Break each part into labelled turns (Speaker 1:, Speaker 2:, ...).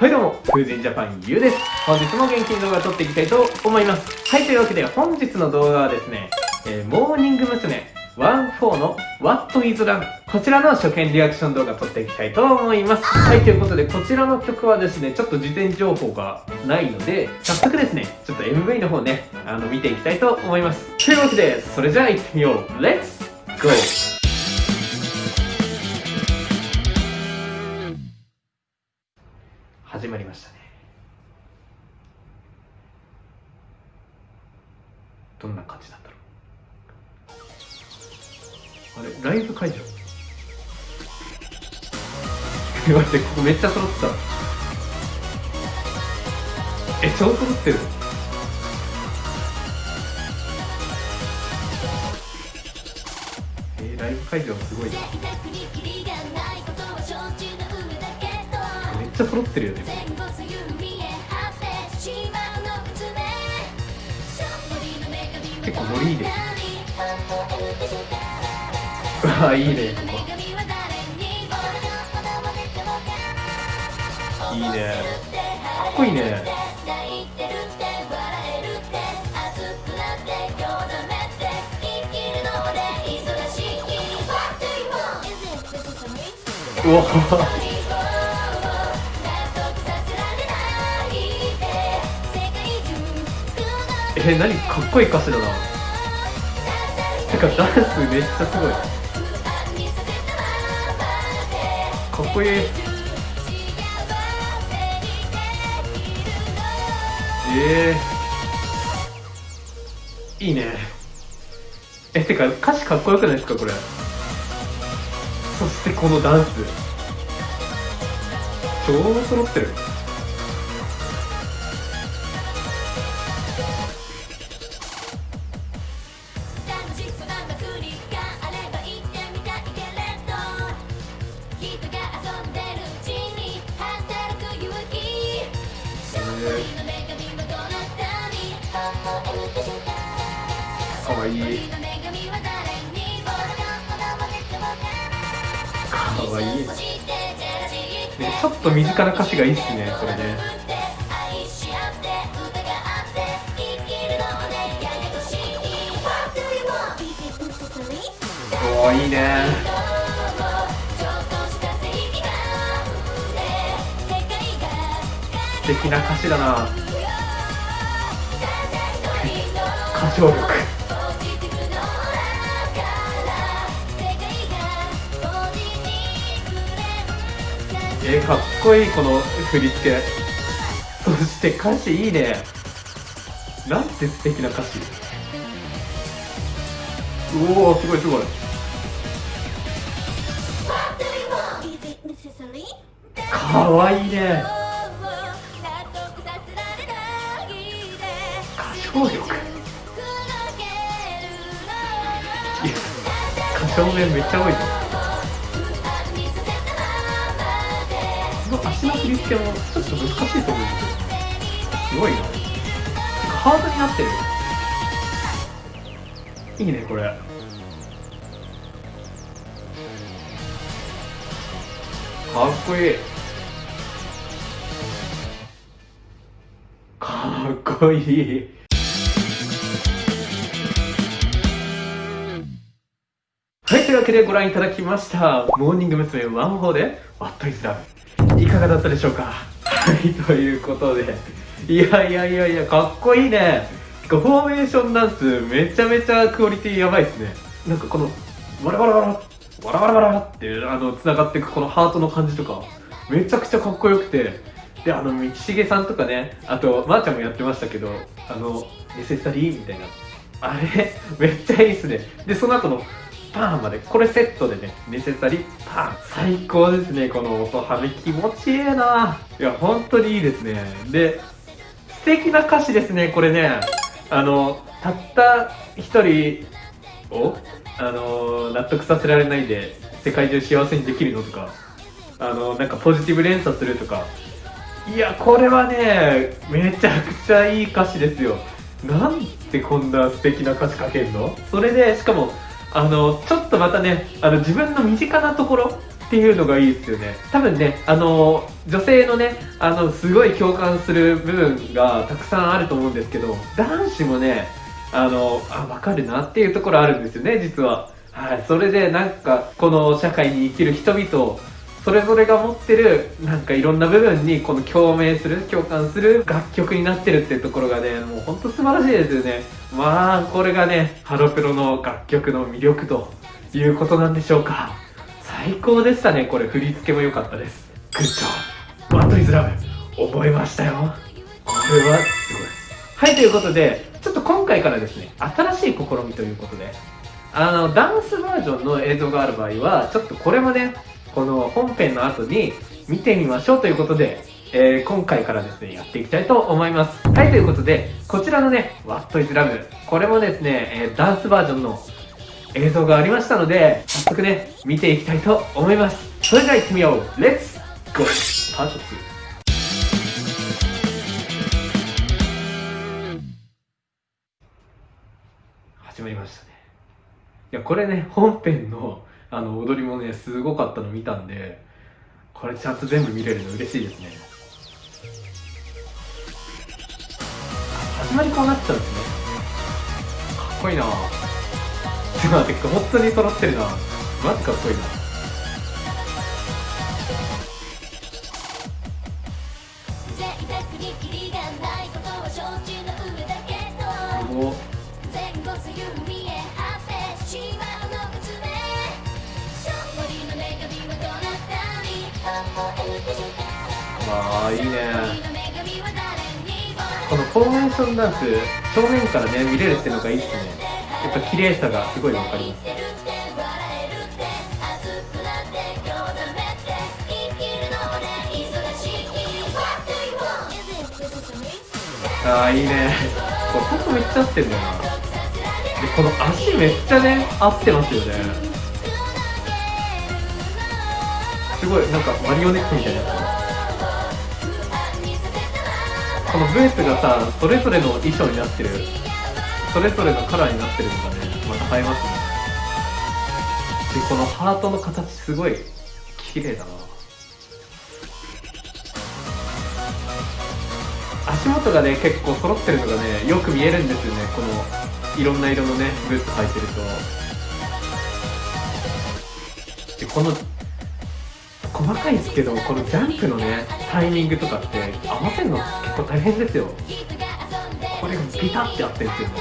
Speaker 1: はいどうも、風神ジャパンゆうです。本日も元気に動画を撮っていきたいと思います。はい、というわけで本日の動画はですね、えー、モーニング娘。14の What is Love こちらの初見リアクション動画撮っていきたいと思います。はい、ということでこちらの曲はですね、ちょっと事前情報がないので、早速ですね、ちょっと MV の方ね、あの、見ていきたいと思います。というわけで、それじゃあ行ってみよう。Let's go! 始まりましたね。どんな感じなんだろうあれライブ会場？待ってここめっちゃ揃ってたえ超揃ってる？えー、ライブ会場すごいな。ちゃ揃ってるよね。結構ノリいいですうわいいね。ここいいね。かっこいいね。うわえ何かっこいい歌詞だな。てかダンスめっちゃすごい。かっこいい。えー、いいね。えてか歌詞かっこよくないですかこれ。そしてこのダンス。超揃ってる。かわいいねちょっと身近な歌詞がいいっすねこれね。おおいいね。素敵な歌詞だな。歌唱力えー、かっこいいこの振り付け。そして歌詞いいね。なんて素敵な歌詞。うおーすごいすごい。かわいいね。歌唱力。正面めっちゃ多いぞこの振り付けもちょっと難しいと思うんですよすごいなハードになってるいいねこれかっこいいかっこいいはい、というわけでご覧いただきました。モーニング娘。ワンフォーで What is Love? いかがだったでしょうか？はい、ということで。いやいやいやいや、かっこいいね。フォーメーションダンス、めちゃめちゃクオリティやばいですね。なんかこの、バラバラバラ、バラバラバラって、あの、繋がっていくこのハートの感じとか、めちゃくちゃかっこよくて、で、あの、道重さんとかね、あと、まー、あ、ちゃんもやってましたけど、あの、ネセサリーみたいな。あれ、めっちゃいいっすね。で、その後の、パーンまでこれセットでねネセサリパーン最高ですねこの音はめ気持ちいいな。いや本当にいいですね。で素敵な歌詞ですねこれね。あのたった一人をあの納得させられないで世界中幸せにできるのとか。あのなんかポジティブ連鎖するとか。いやこれはねめちゃくちゃいい歌詞ですよ。なんてこんな素敵な歌詞書けんの？それでしかもあのちょっとまたねあの自分の身近なところっていうのがいいですよね。多分ねあの女性のねあのすごい共感する部分がたくさんあると思うんですけど男子もねあのあ分かるなっていうところあるんですよね実は。はいそれでなんかこの社会に生きる人々それぞれが持ってるなんかいろんな部分にこの共鳴する共感する楽曲になってるっていうところがねもうほんと素晴らしいですよね。まあこれがねハロプロの楽曲の魅力ということなんでしょうか。最高でしたね。これ振り付けも良かったです。グッジョワットイズラブ。覚えましたよ。これはすごい。はいということでちょっと今回からですね新しい試みということであのダンスバージョンの映像がある場合はちょっとこれもねこの本編の後に見てみましょうということで、えー、今回からですね、やっていきたいと思います。はい、ということで、こちらのね、What is Love、これもですね、えー、ダンスバージョンの映像がありましたので、早速ね、見ていきたいと思います。それでは行ってみよう !Let's go! パート2。始まりましたね。いや、これね、本編のあの踊りもねすごかったの見たんでこれちゃんと全部見れるの嬉しいですね。始まりこうなっちゃうんですね。かっこいいな。ちょっと待って本当に揃ってるな。マジかっこいいな。いいね。このフォーメーションダンス正面からね見れるっていうのがいいっすね。やっぱ綺麗さがすごいわかります。ああいいね。これほんとめっちゃ合ってんだよな。でこの足めっちゃね合ってますよね。すごいなんかマリオネットみたいなやつこのブーツがさそれぞれの衣装になってるそれぞれのカラーになってるのがねまた映えますね。でこのハートの形すごい綺麗だな。足元がね結構揃ってるのがねよく見えるんですよね。このいろんな色のねブーツ履いてると。でこの細かいですけどこのジャンプのねタイミングとかって合わせるの結構大変ですよ。これがビタって合ってるんですよ。ね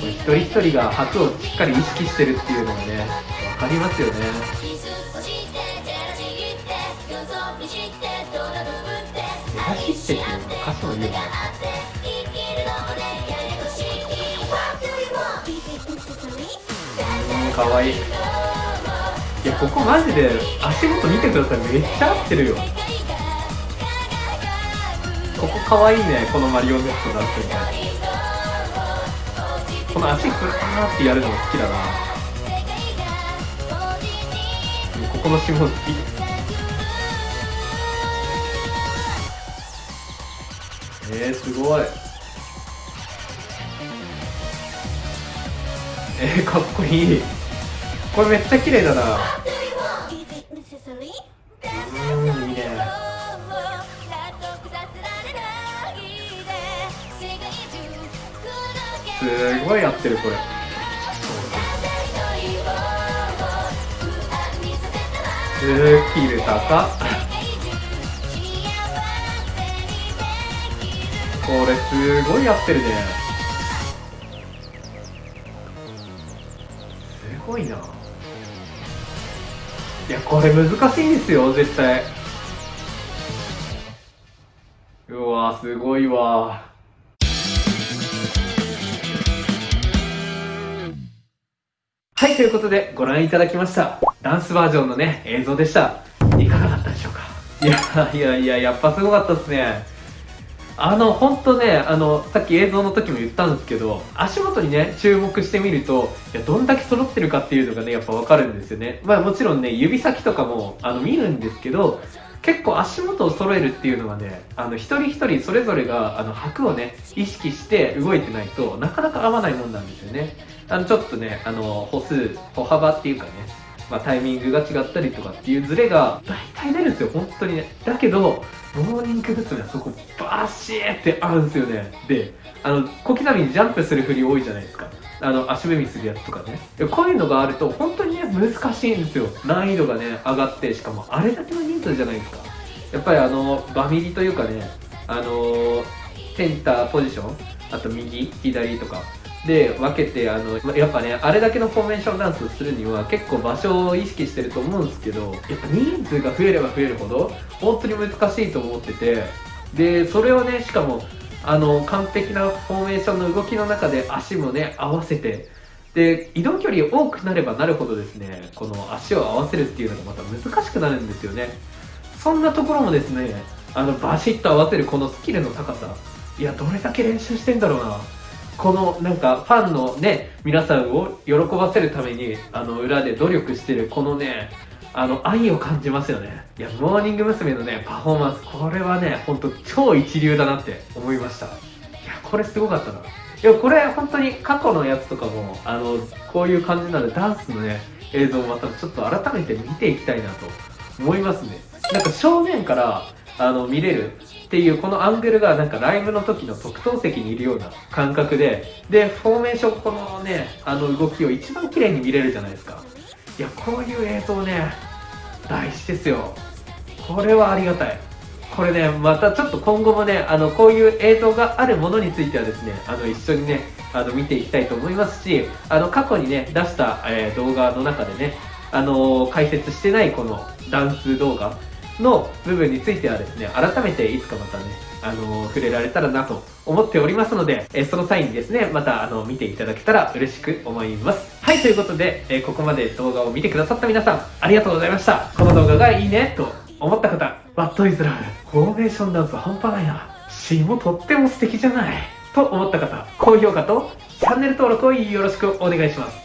Speaker 1: 一人一人が拍をしっかり意識してるっていうのがね分かりますよね。出だしってっていうのは歌詞の言うのかわい。いいやここマジで足元見てください。めっちゃ合ってるよ。ここかわいいねこのマリオネットだってね。この足フラーってやるのも好きだな。ここの下好きえー、すごい。えー、かっこいい。これめっちゃ綺麗だな。うんいいね。すごい合ってるこれ。スキル高これすごい合ってるね。すごいないやこれ難しいんですよ絶対。うわすごいわ。はいということでご覧いただきましたダンスバージョンのね映像でした。いかがだったでしょうか？いやいやいややっぱすごかったっすね。あの、本当ね、あの、さっき映像の時も言ったんですけど、足元にね、注目してみると、いや、どんだけ揃ってるかっていうのがね、やっぱわかるんですよね。まあもちろんね、指先とかも、あの、見るんですけど、結構足元を揃えるっていうのはねあの一人一人それぞれがあの拍をね意識して動いてないとなかなか合わないもんなんですよねあのちょっとねあの歩数歩幅っていうかねまあ、タイミングが違ったりとかっていうズレが大体出るんですよ本当にねだけどモーニング娘。はそこバシーって合うんですよね。であの小刻みにジャンプする振り多いじゃないですか。あの足踏みするやつとかね。こういうのがあると本当にね難しいんですよ。難易度がね上がってしかもあれだけの人数じゃないですか。やっぱりあのバミリというかねあのセンターポジションあと右左とかで分けてあのやっぱねあれだけのフォーメーションダンスをするには結構場所を意識してると思うんですけどやっぱ人数が増えれば増えるほど本当に難しいと思っててでそれをねしかもあの完璧なフォーメーションの動きの中で足もね合わせてで移動距離多くなればなるほどですねこの足を合わせるっていうのがまた難しくなるんですよね。そんなところもですねあのバシッと合わせるこのスキルの高さいやどれだけ練習してんだろうなこのなんかファンのね皆さんを喜ばせるためにあの裏で努力してるこのねあの愛を感じますよね。いやモーニング娘。のねパフォーマンスこれはねほんと超一流だなって思いました。いやこれすごかったな。いやこれ本当に過去のやつとかもあのこういう感じなのでダンスのね映像をまたちょっと改めて見ていきたいなと思いますね。なんか正面からあの見れるっていうこのアングルがなんかライブの時の特等席にいるような感覚ででフォーメーションこのねあの動きを一番綺麗に見れるじゃないですか。いやこういう映像ね大事ですよ。これはありがたい。これねまたちょっと今後もねあのこういう映像があるものについてはですねあの一緒にねあの見ていきたいと思いますしあの過去にね出した、えー、動画の中でねあの、解説してないこのダンス動画の部分についてはですね、改めていつかまたね、あのー、触れられたらなと思っておりますので、え、その際にですね、また、あの、見ていただけたら嬉しく思います。はい、ということで、え、ここまで動画を見てくださった皆さん、ありがとうございました。この動画がいいね、と思った方、ワットイズラブ、フォーメーションダンス半端ないな。詩もとっても素敵じゃない。と思った方、高評価とチャンネル登録をよろしくお願いします。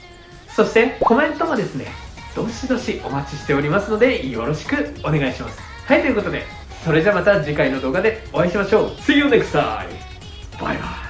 Speaker 1: そして、コメントもですね、どしどしお待ちしておりますので、よろしくお願いします。はい、ということで、それじゃまた次回の動画でお会いしましょう。See you next time! バイバイ